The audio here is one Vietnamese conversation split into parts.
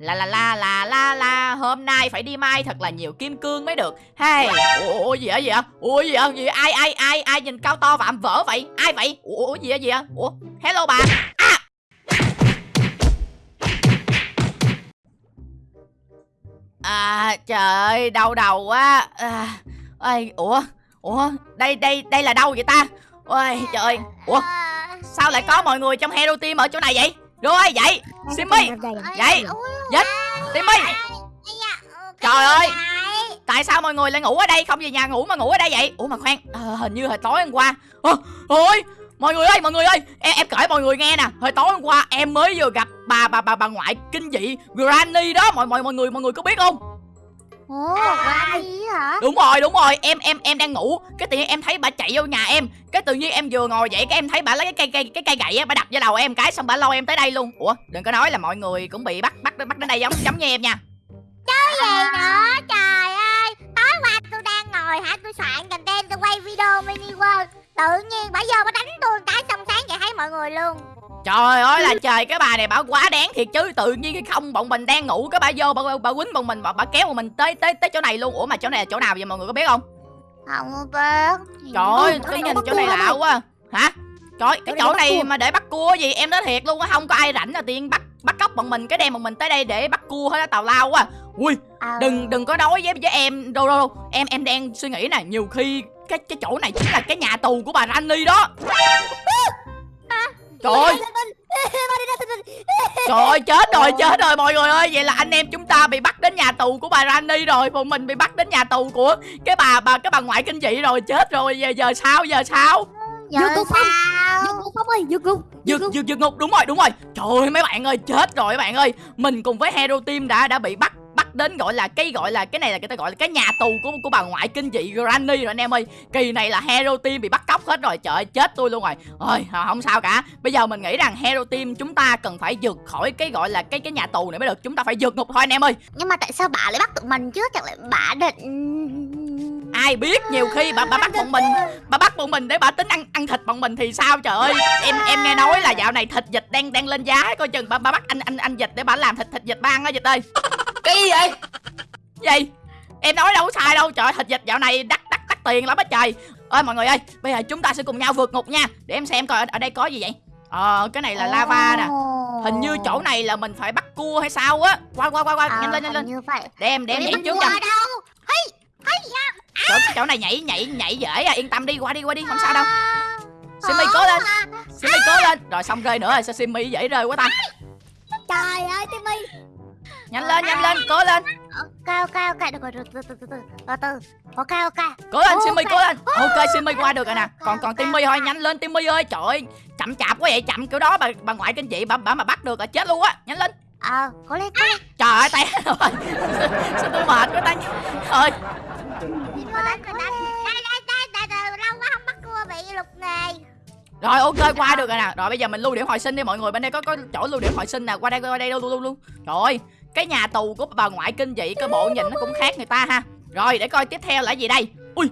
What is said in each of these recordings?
La la la la la la Hôm nay phải đi mai thật là nhiều kim cương mới được. Hey Ủa, gì vậy gì vậy? Ủa gì vậy? Gì vậy? ai ai ai ai nhìn cao to vạm vỡ vậy? Ai vậy? Ủa, gì vậy gì vậy? Ủa hello bà. À. À trời ơi đau đầu quá. À, ơi ủa ủa đây đây đây là đâu vậy ta? Ôi trời. Ơi ủa sao lại có mọi người trong hero team ở chỗ này vậy? Rồi vậy? Simmy. Vậy, Dích, Timmy Trời ơi. Tại sao mọi người lại ngủ ở đây? Không về nhà ngủ mà ngủ ở đây vậy? Ủa mà khoan. À, Hình như hồi tối hôm qua. À, Ôi Mọi người ơi mọi người ơi. Em, em kể mọi người nghe nè. Hồi tối hôm qua em mới vừa gặp bà bà bà bà ngoại kinh dị Granny đó. Mọi mọi mọi người mọi người có biết không Ồ, Granny hả? Đúng rồi đúng rồi. Em em em đang ngủ. Cái tự nhiên em thấy bà chạy vô nhà em. Cái tự nhiên em vừa ngồi dậy Cái em thấy bà lấy cái cây cây cái cây gậy á Bà đập vào đầu em cái Xong bà lôi em tới đây luôn. Ủa đừng có nói là mọi người cũng bị bắt bắt bắt đến đây giống giống như em nha. Cái gì nữa? Trời ơi, tối qua tôi đang ngồi hả, tôi soạn content, tôi quay video mini world. Tự nhiên bà vô bà đánh tôi cái xong sáng chạy thấy mọi người luôn Trời ơi là trời cái bà này bà quá đáng thiệt chứ. Tự nhiên cái không bọn mình đang ngủ cái bà vô bà bà quýnh bọn mình bà, bà kéo bọn mình tới tới tới chỗ này luôn. Ủa mà chỗ này là chỗ nào vậy mọi người có biết không? Không biết. Trời ơi cái nhìn chỗ này lạ quá. Hả? Trời cái chỗ này mà để bắt cua gì em nói thiệt luôn á không có ai rảnh là tiền bắt bắt cóc bọn mình cái đem bọn mình tới đây để bắt cua hết á tào lao quá. Ui Ờ. đừng đừng có nói với với em đâu đâu đâu. Em em đang suy nghĩ nè nhiều khi cái cái chỗ này chính là cái nhà tù của bà Rani đó trời ơi. Trời ơi chết rồi chết rồi mọi người ơi. Vậy là anh em chúng ta bị bắt đến nhà tù của bà Rani rồi. Bọn mình bị bắt đến nhà tù của Cái bà bà cái bà ngoại kinh dị rồi. Chết rồi giờ, giờ sao giờ sao? Vô cục không? Dương Cục Phong ơi, Dương Cục Dược dược dược ngục đúng rồi đúng rồi. Trời ơi mấy bạn ơi chết rồi mấy bạn ơi. Mình cùng với Hero Team đã đã bị bắt bắt đến gọi là cái gọi là cái này là người ta gọi là cái nhà tù của của bà ngoại kinh dị Granny rồi anh em ơi. Kỳ này là Hero Team bị bắt cóc hết rồi trời ơi, chết tôi luôn rồi. Ơi không sao cả. Bây giờ mình nghĩ rằng Hero Team chúng ta cần phải vượt khỏi cái gọi là cái cái nhà tù này mới được. Chúng ta phải vượt ngục thôi anh em ơi. Nhưng mà tại sao bà lại bắt tụi mình chứ? Chẳng lẽ bà định... ai biết nhiều khi bà bà bắt bọn mình bà bắt bọn mình để bà tính ăn ăn thịt bọn mình thì sao trời ơi. Em em nghe nói là dạo này thịt vịt đang đang lên giá coi chừng bà bà bắt anh anh anh vịt để bà làm thịt thịt vịt ba ăn á vịt ơi cái gì vậy? Gì? Em nói đâu có sai đâu. Trời thịt vịt dạo này đắt đắt đắt tiền lắm á trời. Ơi mọi người ơi bây giờ chúng ta sẽ cùng nhau vượt ngục nha. Để em xem coi ở, ở đây có gì vậy. Ờ cái này là lava nè. Hình như chỗ này là mình phải bắt cua hay sao á. Qua qua qua qua nhanh lên nhanh lên. để em để em nhảy trước cho? Hey, hey, chỗ, chỗ này nhảy nhảy nhảy dễ à. Yên tâm đi qua đi qua đi không sao đâu. À. Simmy cố lên. Simmy cố lên. Rồi xong rơi nữa rồi sao Simmy dễ rơi quá ta. Trời ơi, Timmy Nhanh lên nhanh lên cố lên. Ok, ok, ok, được rồi, từ từ từ từ. Từ từ ok Cố lên. Simmy cố lên. Ok Simmy qua được rồi nè. Còn còn Timmy thôi nhanh lên Timmy ơi Trời ơi. Chậm chạp quá vậy chậm kiểu đó bà bà ngoại kinh dị bà bà mà bắt được là chết luôn á. Nhanh lên. Ờ, cố lên, cố lên. Trời ơi té rồi sao tôi mệt quá ta? Ơi. Cố lên, cố lên Đây, đây, đây, đây, đây, lâu quá không bắt cua bị lục nghề rồi ok qua được rồi nè. Rồi bây giờ mình lưu điểm hồi sinh đi mọi người. Bên đây có có chỗ lưu điểm hồi sinh nè. Qua đây qua đây luôn luôn luôn trời ơi cái nhà tù của bà ngoại kinh dị cái bộ nhìn nó cũng khác người ta ha. Rồi để coi tiếp theo là gì đây. Ui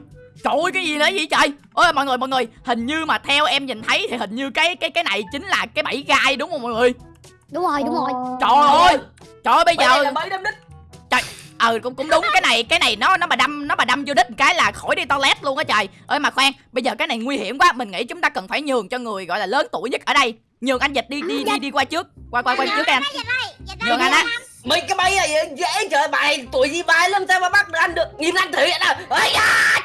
trời ơi cái gì nữa vậy trời? Ơi mọi người mọi người hình như mà theo em nhìn thấy thì hình như cái cái cái này chính là cái bẫy gai đúng không mọi người? Đúng rồi, đúng rồi. Trời ơi trời ơi bây giờ là đâm đích. Ờ cũng cũng đúng cái này cái này nó nó mà đâm nó mà đâm vô đích một cái là khỏi đi toilet luôn á trời. Ơi mà khoan bây giờ cái này nguy hiểm quá mình nghĩ chúng ta cần phải nhường cho người gọi là lớn tuổi nhất ở đây. Nhường anh dịch đi đi đi đi qua trước qua qua qua trước anh nhường anh á mấy cái bay này dễ trời bài tuổi gì bài lắm sao mà bắt được anh được? Nhìn anh thử vậy nào ấy da!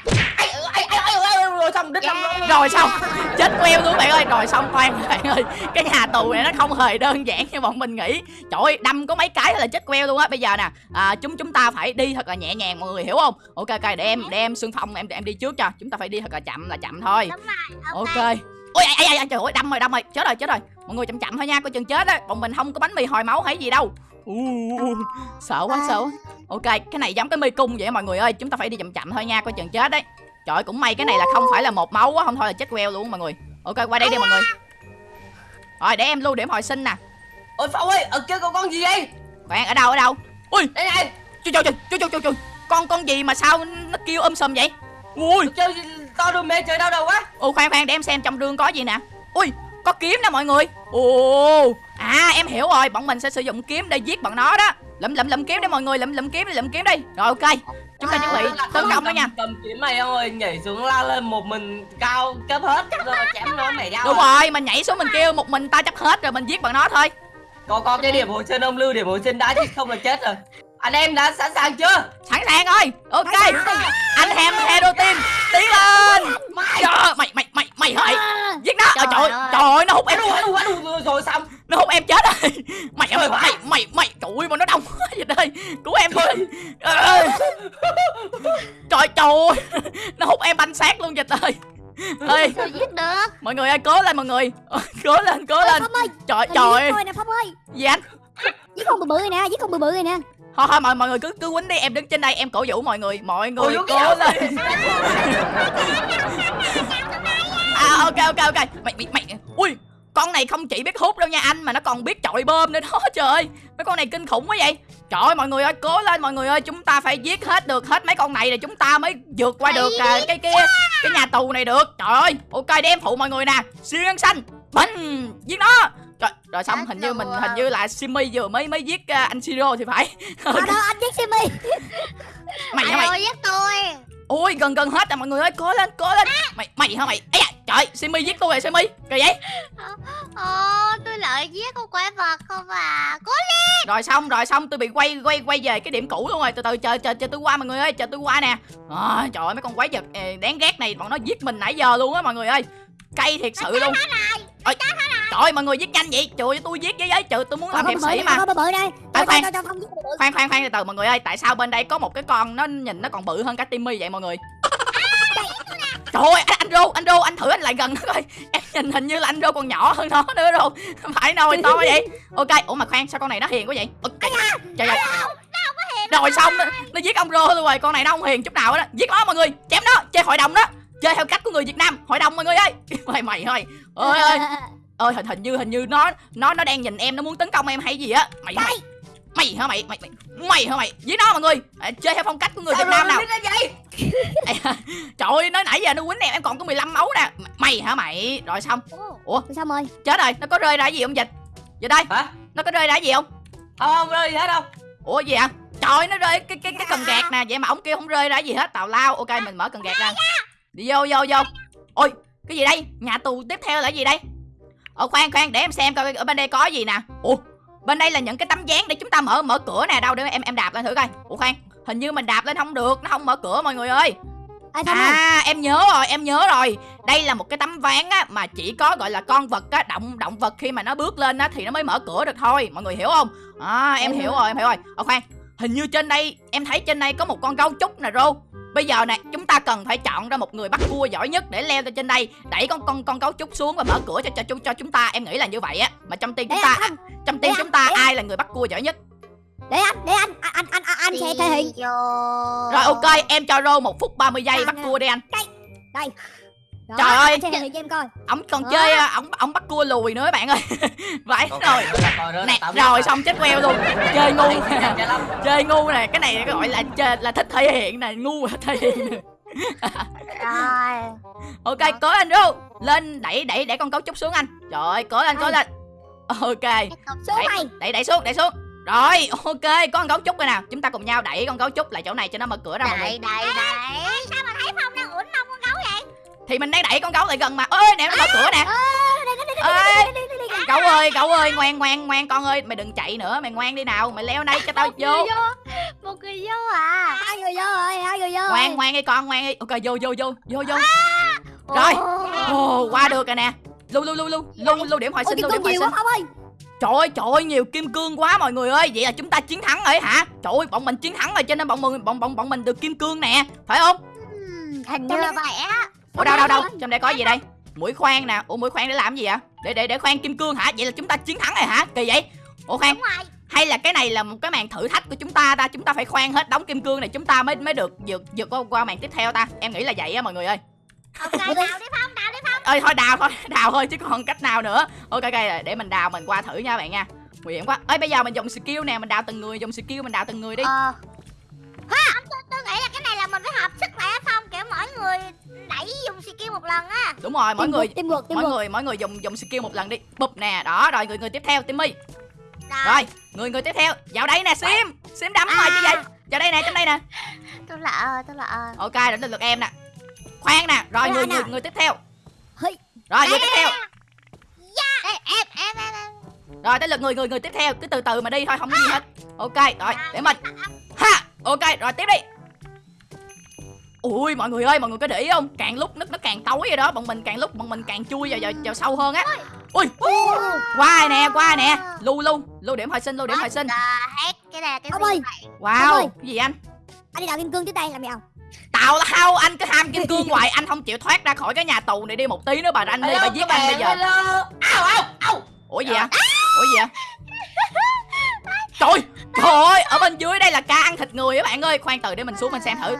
Rồi xong đích xong rồi rồi xong. Chết queo luôn bạn ơi. Rồi xong khoan bạn ơi. Cái nhà tù này nó không hề đơn giản như bọn mình nghĩ. Trời ơi đâm có mấy cái là chết queo luôn á. Bây giờ nè à, chúng chúng ta phải đi thật là nhẹ nhàng mọi người hiểu không? Ok ok để em để em xương phong em em đi trước cho. Chúng ta phải đi thật là chậm là chậm thôi. Rồi, ok. Ôi ai ai ai trời ơi đâm rồi đâm rồi. Chết rồi chết rồi. Mọi người chậm chậm thôi nha coi chừng chết á. Bọn mình không có bánh mì hồi máu hay gì đâu u sợ quá sợ quá. Ok cái này giống cái mê cung vậy mọi người ơi. Chúng ta phải đi chậm chậm thôi nha coi chừng chết đấy. Trời ơi, cũng may cái này là không phải là một máu á không thôi là chết queo luôn mọi người. Ok qua đây đi mọi người. Rồi để em lưu điểm hồi sinh nè. Ôi phong ơi ở kia có con gì vậy? Bạn ở đâu ở đâu? Ui! Đây này. Trời trời trời trời trời trời con con gì mà sao nó kêu um sùm vậy? Ui! Chơi to đồ mê trời đau đầu quá. Ồ khoan khoan để em xem trong rương có gì nè. Ui có kiếm nè mọi người. Ồ À em hiểu rồi Bọn mình sẽ sử dụng kiếm để giết bọn nó đó lụm lụm lụm kiếm đi mọi người lụm lụm kiếm đi lụm kiếm đi rồi ok chúng ta chuẩn bị tấn công đó nha cầm kiếm mày ông ơi nhảy xuống lao lên một mình cao cấp hết rồi chém nó mày đau đúng à. rồi mình nhảy xuống mình kêu một mình ta chấp hết rồi mình giết bằng nó thôi có có cái điểm hồi sinh ông lưu điểm hồi sinh đã chứ không là chết rồi anh em đã sẵn sàng chưa sẵn sàng rồi ok anh em hero team tiến lên mày Trời, mày mày mày mày À, giết nó trời Trời trời ơi. trời ơi, nó hút em rồi xong nó hút em chết rồi mày hả mày mày mày trời ơi mà nó đông quá vậy đây cứu em thôi trời trời nó hút em banh xác luôn vậy ơi Sao giết được mọi người ơi cố lên mọi người cố lên cố lên ơi trời Trời ơi nè Phong ơi gì anh Giết con bự bự nè Giết con bự bự này nè thôi thôi mọi mọi người cứ cứ quýnh đi em đứng trên đây em cổ vũ mọi người mọi người Ôi, cố lên à ok ok ok mày mày mày ui con này không chỉ biết hút đâu nha anh mà nó còn biết chọi bơm nữa đó trời. Ơi mấy con này kinh khủng quá vậy. Trời ơi mọi người ơi cố lên mọi người ơi chúng ta phải giết hết được hết mấy con này rồi chúng ta mới vượt qua được à, cái cái cái nhà tù này được. Trời ơi ok để em phụ mọi người nè. Siêu nhân xanh bánh giết nó. Rồi, rồi xong hình như mình hình như là Simmy vừa mới mới giết à, anh Siro thì phải. Ở đó anh giết Simmy mày hả mày. Giết tôi ôi gần gần hết rồi mọi người ơi cố lên cố lên. Mày mày hả mày? Ấy trời Simmy giết tôi rồi Simmy kìa vậy. Ồ tôi lại giết con quái vật không à? Cố rồi xong rồi xong tôi bị quay quay quay về cái điểm cũ luôn rồi. Từ từ chờ chờ chờ tôi qua mọi người ơi chờ tôi qua nè. À, trời ơi mấy con quái vật ờ, đáng ghét này bọn nó giết mình nãy giờ luôn á mọi người ơi. Cay thiệt sự luôn. Ôi, trời ơi mọi người giết nhanh vậy? Trời ơi, tôi giết với giấy trừ tôi muốn làm hiệp sĩ mà. bự À, khoan. khoan. khoan khoan từ từ mọi người ơi tại sao bên đây có một cái con nó nhìn nó còn bự hơn cả Timmy vậy mọi người? Trời ơi anh, anh rô anh rô anh thử anh lại gần nó coi. Em nhìn hình như là anh rô còn nhỏ hơn nó nữa rô phải đâu to vậy. Ok ủa mà khoan sao con này nó hiền quá vậy? Trời trời rồi xong nó, nó giết ông rô luôn rồi. Con này nó không hiền chút nào á. Giết nó mọi người chém nó chơi hội đồng đó. Chơi theo cách của người việt nam hội đồng mọi người ơi. Mày mày thôi ơi ơi ơi hình hình như hình như nó nó nó đang nhìn em nó muốn tấn công em hay gì á. Mày hả? Mày! Mày hả mày? Mày mày mày hả mày? Với nó mọi người à, chơi theo phong cách của người việt nam nào? Trời ơi nói nãy giờ nó quýnh em em còn có 15 máu nè. Mày hả mày? Rồi xong. Xong rồi chết rồi nó có rơi ra cái gì không dịch? Vậy đây hả? nó có rơi ra cái gì không? Không không rơi gì hết đâu. Ủa gì ạ trời ơi, nó rơi cái cái cái cần gạt nè. Vậy mà ông kia không rơi ra gì hết. Tào lao ok mình mở cần gạt ra. Đi vô vô vô. Ôi cái gì đây? Nhà tù tiếp theo là cái gì đây ờ khoan khoan để em xem coi ở bên đây có gì nè. Ủa bên đây là những cái tấm dáng để chúng ta mở mở cửa nè. Đâu để em em đạp lên thử coi. Ủa khoan hình như mình đạp lên không được nó không mở cửa mọi người ơi. Ơi À em nhớ rồi em nhớ rồi. Đây là một cái tấm ván á Mà chỉ có gọi là con vật á Động động vật khi mà nó bước lên á Thì nó mới mở cửa được thôi. Mọi người hiểu không? À em Em hiểu rồi em hiểu rồi. Ờ khoan Hình như trên đây Em thấy trên đây có một con gấu trúc nè Rô Bây giờ nè chúng ta cần phải chọn ra một người bắt cua giỏi nhất để leo lên trên đây. Đẩy con con con gấu trúc xuống và mở cửa cho cho cho, cho chúng ta. Em nghĩ là như vậy á. Mà trong team Để chúng ta anh trong team để chúng ta ai là người bắt cua giỏi nhất? Để anh Để anh Anh anh anh, anh sẽ thể hiện. Rồi ok em cho Rô một phút 30 giây À, bắt cua đi anh. Đây Đó, Trời ơi. Anh hiện cho em coi. ổng còn Đó. chơi à, ổng ổng bắt cua lùi nữa bạn ơi. Vãi Ok, rồi. nè rồi xong chết queo luôn. Chơi ngu nè chơi chơi ngu nè. Cái này gọi là chơi là thích thể hiện nè ngu là thể hiện nè. Rồi. Ok cố lên ru lên đẩy đẩy đẩy con cấu trúc xuống anh. Trời ơi cố lên cố lên ok. Đẩy, mày đẩy đẩy xuống đẩy xuống. Rồi ok có con gấu trúc rồi nào chúng ta cùng nhau đẩy con gấu trúc lại chỗ này cho nó mở cửa ra mọi người. Đẩy. đẩy thì mình đang đẩy con gấu lại gần mà. Ơi nè nó mở cửa nè. Ơi cậu ơi cậu ơi ngoan ngoan ngoan con ơi. Mày đừng chạy nữa mày ngoan đi nào. Mày leo đây cho tao vô. Một người vô à. Hai người vô rồi Hai người vô ngoan ngoan đi con ngoan đi. Ok vô vô vô vô vô. Ồ. Rồi. ồ. Qua được rồi nè. Lưu lưu lưu lưu. Lưu lưu điểm hồi sinh lưu điểm hồi sinh. trời ơi trời ơi nhiều kim cương quá mọi người ơi. Vậy là chúng ta chiến thắng rồi hả? Trời ơi bọn mình chiến thắng rồi cho nên bọn mình bọn bọn bọn mình được kim cương nè. Phải không? Ừm, Hình như là vậy á ủa đâu đâu đâu? Trong đây có gì đây? Mũi khoan nè. Ủa mũi khoan để làm gì vậy? Để để để khoan kim cương hả? Vậy là chúng ta chiến thắng rồi hả? Kỳ vậy. Ủa khoan. Hay là cái này là một cái màn thử thách của chúng ta ta? Chúng ta phải khoan hết đống kim cương này chúng ta mới mới được vượt vượt qua, qua màn tiếp theo ta. Em nghĩ là vậy á mọi người ơi. Ok đào đi Phong đào đi Phong. Ơi thôi đào thôi đào thôi chứ còn cách nào nữa. Ok ok để mình đào mình qua thử nha bạn nha. Nguy hiểm quá. Ơi bây giờ mình dùng skill nè mình đào từng người dùng skill mình đào từng người đi. Ờ. Ha! Tôi, tôi nghĩ là cái này là mình phải hợp sức lại á Phong. Kiểu mỗi người đẩy dùng skill một lần á. Đúng rồi mỗi người Tim ngược Tim mỗi ngược. người mỗi người dùng dùng skill một lần đi. Bụp nè đó rồi người người tiếp theo timmy. Rồi. Người người tiếp theo. Vào đây nè sim. Sim đấm À. như vậy. Vào đây nè trong đây nè. Tôi lỡ, tôi lỡ. ok đến lượt em nè. Khoan nè rồi Khoan người nè. người người tiếp theo. Rồi người tiếp theo. Ê, em, em, em, em. rồi tới lượt người người người tiếp theo. Cứ từ từ mà đi thôi không có gì hết. Ok rồi. để mình. Ha ok rồi tiếp đi ui mọi người ơi mọi người có để ý không? Càng lúc nó nó càng tối vậy đó. Bọn mình càng lúc bọn mình càng chui vào vào, vào sâu hơn á. Ui qua nè qua nè. Lưu lưu lưu điểm hồi sinh lưu điểm hồi sinh. hết cái này cái ơi. vậy? wow cái gì anh? Anh đi đào kim cương trước đây làm gì không? tào lao anh cứ ham kim cương hoài anh không chịu thoát ra khỏi cái nhà tù này đi một tí nữa bà ranh đi bà giết anh bây giờ. Hello. Au au au. ủa gì ạ ủa gì ạ trời trời ơi ở bên dưới đây là cá ăn thịt người các bạn ơi. Khoan từ để mình xuống mình xem thử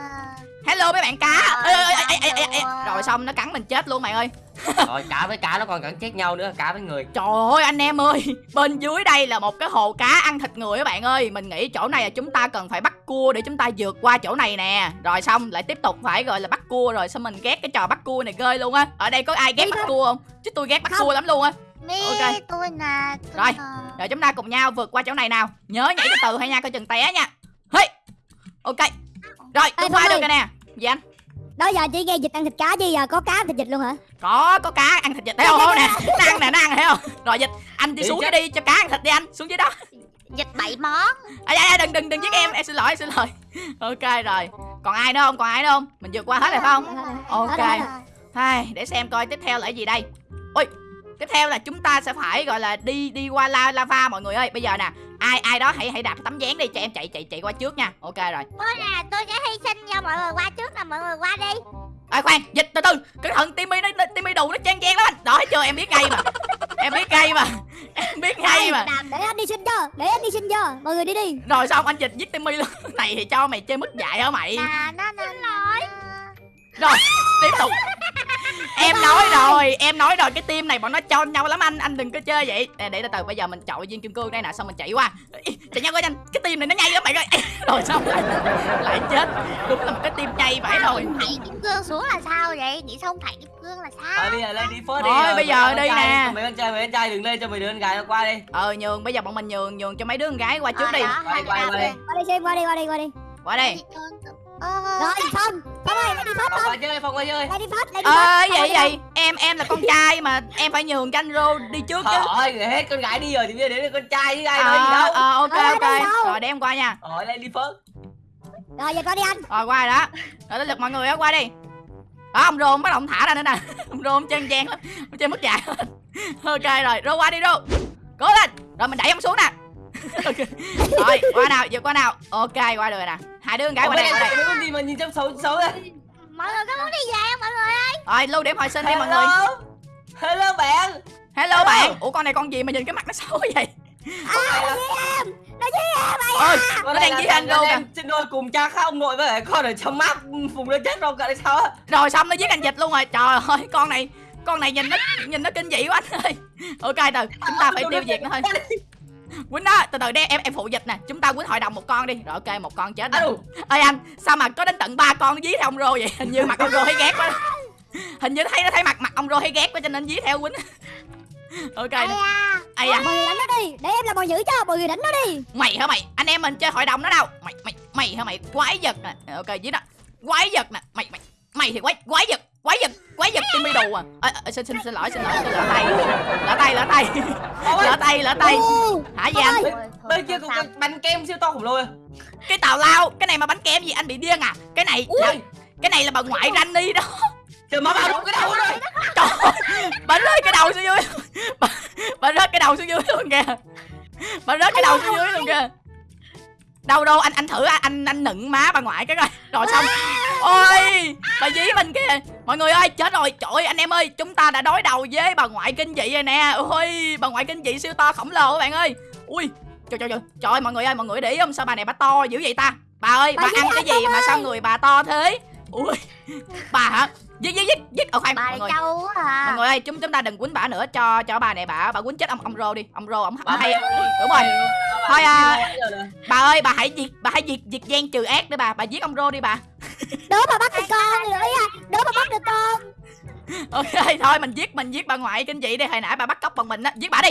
hello mấy bạn cá. Ê, ê, ê, ê, ê, ê, ê. rồi xong nó cắn mình chết luôn bạn ơi. Rồi cá với cá nó còn cắn chết nhau nữa, cá với người. trời ơi anh em ơi. Bên dưới đây là một cái hồ cá ăn thịt người các bạn ơi. Mình nghĩ chỗ này là chúng ta cần phải bắt cua để chúng ta vượt qua chỗ này nè. Rồi xong lại tiếp tục phải gọi là bắt cua rồi xong mình ghét cái trò bắt cua này ghê luôn á. Ở đây có ai ghét bắt cua không? Chứ tôi ghét bắt Không. cua lắm luôn á. Mi, Ok. tôi tôi Rồi. nè. rồi chúng ta cùng nhau vượt qua chỗ này nào. Nhớ nhảy từ từ hay nha coi chừng té nha. Hey! Ok rồi tôi Phong được rồi nè. Gì anh? Đó giờ chỉ nghe dịch ăn thịt cá chứ giờ? Có cá ăn thịt dịch luôn hả? có có cá ăn thịt vịt. Thấy không không nè? Nó ăn nè nó ăn thấy không? Rồi dịch anh đi xuống cái đi cho cá ăn thịt đi anh. Xuống dưới đó. Dịch bảy món. ai ai đừng đừng đừng giết em. Em xin lỗi em xin lỗi. Ok rồi. Còn ai nữa không? Còn ai nữa không? Mình vượt qua hết rồi phải không? Ok. Hai, để xem coi tiếp theo là cái gì đây. Ôi tiếp theo là chúng ta sẽ phải gọi là đi đi qua la lava mọi người ơi. Bây giờ nè ai ai đó hãy hãy đạp tấm dáng đi. Cho em chạy chạy chạy qua trước nha. Ok rồi. Tôi nè, tôi sẽ hy sinh cho mọi người qua trước nè, mọi người qua đi. à, khoan dịch từ từ. Cái thằng timmy nó timmy đủ nó chen chen lắm anh. Đó chưa em biết ngay mà. Em biết ngay mà. Em biết ngay mà. Để anh đi xin cho, để anh đi xin cho. Mọi người đi đi. rồi xong anh dịch giết timmy luôn. Này thì cho mày chơi mất dạy hả mày? Nè, nó nó. Rồi tiếp tục em nói rồi em nói rồi cái team này bọn nó cho nhau lắm anh anh đừng có chơi vậy để, để từ từ bây giờ mình chọi viên kim cương đây nè xong mình chạy qua chạy nhau coi nhanh cái team này nó nhây lắm bạn ơi rồi xong lại lại chết đúng là một cái team nhây phải rồi Thảy kim cương xuống là sao vậy? Nghĩ xong thảy kim cương là sao? Thôi bây giờ lên đi phớt đi. Thôi, rồi, bây giờ đi nè. Mấy con trai mấy con trai đừng lên cho mấy đứa con gái nó qua đi. ờ nhường bây giờ bọn mình nhường nhường cho mấy đứa con gái qua trước Ờ, đi quay. đi. Qua đi xem, qua đi, qua đi, qua đi. qua đây Ờ, Rồi xong. Xong rồi, lại đi phát Phong chơi, Phong qua chơi. Lại đi phát, lại đi ờ phát. vậy vậy. em em là con trai mà em phải nhường cho anh rô đi trước chứ. Thôi, hết con gái đi rồi thì bây giờ đến con trai với ai nói gì ờ đâu. ờ, ok Ờ, ok. rồi để em qua nha. Rồi lên đi phớt. Rồi giờ qua đi anh. rồi qua rồi đó. Rồi tới lượt mọi người á qua đi. Đó ông rô bắt đầu ông thả ra nữa nè. Ông rô ông chân gian lắm. Ông chơi mất dạy ok rồi rô qua đi rô. Cố lên. Rồi mình đẩy ông xuống nè. Ok. rồi qua nào vượt qua nào. Ok qua được rồi nè hai đứa con gái qua đây qua đây Mấy con gì mà nhìn trông xấu xấu đây. Mọi người có muốn đi về không mọi người ơi? rồi lưu điểm hồi sinh đi mọi người Hello. Bạn. hello Hello. bạn ủa con này con gì mà nhìn cái mặt nó xấu vậy Con này là- Nó với em mày. ôi con nó đang giết anh rô kìa em sinh đôi cùng cha khác ông nội với lại con ở trong map vùng nó chết rồi cỡ sao á. rồi xong nó giết anh dịch luôn rồi trời ơi con này con này nhìn nó nhìn nó kinh dị quá anh ơi ok từ chúng ta phải tiêu diệt nó thôi quýnh đó từ từ đây em em phụ dịch nè. Chúng ta quýnh hội đồng một con đi. Rồi ok một con chết Alo. ơi anh sao mà có đến tận ba con nó dí theo ông rô vậy? Hình như mặt ông rô hay ghét quá. Hình như thấy nó thấy mặt mặt ông rô hay ghét quá cho nên dí theo quýnh. Ok Ây da. ai à Mọi người đánh nó đi. Để em làm mọi giữ cho. Mọi người đánh nó đi. mày hả mày? Anh em mình chơi hội đồng đó đâu? Mày mày mày hả mày? Quái vật nè. Ok dí đó. Quái vật nè. Mày mày mày thì quái quái vật quái vật quái vật timmy đồ à. Xin xin xin lỗi xin lỗi lỡ tay lỡ tay lỡ tay. Lỡ tay lỡ tay. Hả gì anh? Bên kia có bánh kem siêu to khổng lồ à. cái tào lao cái này mà bánh kem gì anh bị điên à? Cái này là, cái này là bà ngoại Rani đó. Trời má vào đúng cái đầu rồi. trời ơi, bà rớt cái đầu xuống dưới. Bà, bà rớt cái đầu xuống dưới luôn kìa. Bà rớt cái đầu xuống dưới luôn kìa. Đâu đâu anh anh thử anh anh, anh nựng má bà ngoại cái coi. Rồi xong ôi bà dí mình kìa mọi người ơi chết rồi. Trời ơi, anh em ơi chúng ta đã đối đầu với bà ngoại kinh dị rồi nè. Ôi bà ngoại kinh dị siêu to khổng lồ các bạn ơi. Ui trời trời trời. Trời ơi, mọi người ơi mọi người để ý không? Sao bà này bà to dữ vậy ta? Bà ơi bà, Bà ăn cái gì mà sao người bà to thế ui. Bà hả? Giết giết giết giết. Ờ khoan Bà mọi người. trâu à. mọi người ơi chúng chúng ta đừng quýnh bà nữa. Cho cho bà này bà bà quýnh chết ông ông rô đi. Ông rô ông Bà hay đúng rồi. Thôi à. Bà ơi bà hãy diệt bà hãy diệt diệt gian trừ ác đi bà. Bà giết ông rô đi bà. Đứa mà bắt được con. Ý anh. Đứa mà bắt được con. ok thôi mình giết mình giết bà ngoại kinh dị đi. Hồi nãy bà bắt cóc bằng mình á. Giết bà đi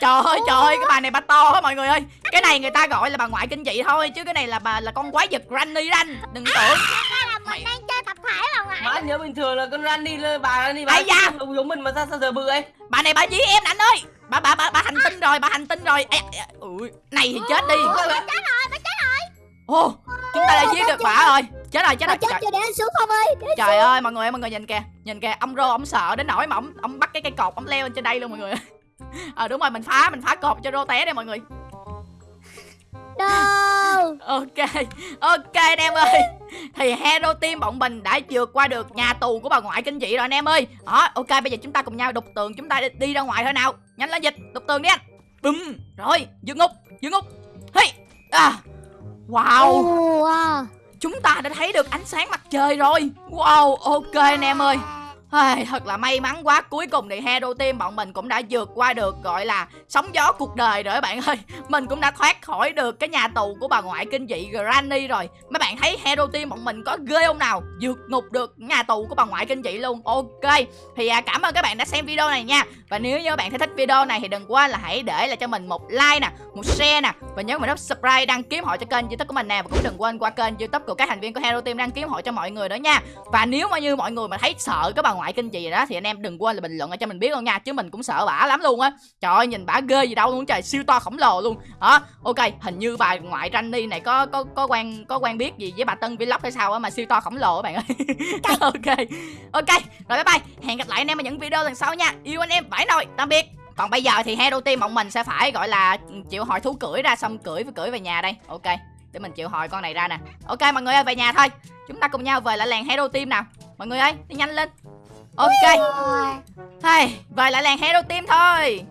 trời ơi trời ơi cái bà này bà to á mọi người ơi. Cái này người ta gọi là bà ngoại kinh dị thôi chứ cái này là bà là con quái vật granny đó anh. Đừng tưởng. Hay là mình đang chơi tập thể bà ngoại Má nhớ bình thường là con Randy bà Randy bà da. giống giống mình mà sao sao giờ bự ấy? Bà này bà dí em nè anh ơi. Bà bà bà bà hành tinh rồi bà hành tinh rồi. Ê, ui này thì chết đi. Bà chết rồi bà chết ô chúng ta đã giết được bà rồi. Chết rồi chết rồi chết trời, chưa để anh xuống không ơi? Trời ơi mọi người ơi mọi người nhìn kìa. Nhìn kìa ông rô ông sợ đến nỗi mà ông ông bắt cái cây cột ông leo lên trên đây luôn mọi người ờ đúng rồi mình phá mình phá cột cho rô té đây mọi người. Đâu ok ok anh em ơi. Thì hero team bọn mình đã vượt qua được nhà tù của bà ngoại kinh dị rồi anh em ơi. Đó ok bây giờ chúng ta cùng nhau đục tường chúng ta đi, đi ra ngoài thôi nào. Nhanh lên dịch đục tường đi anh. Bùm rồi dương ngục dương ngục. Hey à wow. Wow. Chúng ta đã thấy được ánh sáng mặt trời rồi. Wow ok anh em ơi Ai, thật là may mắn quá. Cuối cùng thì hero team bọn mình cũng đã vượt qua được gọi là sóng gió cuộc đời rồi các bạn ơi. Mình cũng đã thoát khỏi được cái nhà tù của bà ngoại kinh dị Granny rồi. Mấy bạn thấy hero team bọn mình có ghê không nào? Vượt ngục được nhà tù của bà ngoại kinh dị luôn. Ok. Thì à, cảm ơn các bạn đã xem video này nha. Và nếu như các bạn thấy thích video này thì đừng quên là hãy để lại cho mình một like nè một share nè. Và nhớ mình nút subscribe đăng ký họ cho kênh youtube của mình nè. Và cũng đừng quên qua kênh youtube của các thành viên của hero team đăng ký họ cho mọi người nữa nha. Và nếu mà như mọi người mà thấy sợ cái bà ngoại kinh dị rồi đó thì anh em đừng quên là bình luận ở cho mình biết luôn nha chứ mình cũng sợ bả lắm luôn á. Trời ơi nhìn bả ghê gì đâu luôn trời siêu to khổng lồ luôn. Đó ok hình như bà ngoại Randy này có có có quen có quen biết gì với bà Tân Vlog hay sao á mà siêu to khổng lồ các bạn ơi. Ok. Ok rồi bye bye. Hẹn gặp lại anh em ở những video lần sau nha. Yêu anh em vãi nồi tạm biệt. Còn bây giờ thì hero team bọn mình sẽ phải gọi là chịu hồi thú cưỡi ra xong cưỡi cưỡi về nhà đây. Ok để mình chịu hồi con này ra nè. Ok mọi người ơi về nhà thôi. Chúng ta cùng nhau về lại làng hero team nào. Mọi người ơi đi nhanh lên ok. Hay, về lại làng hero team thôi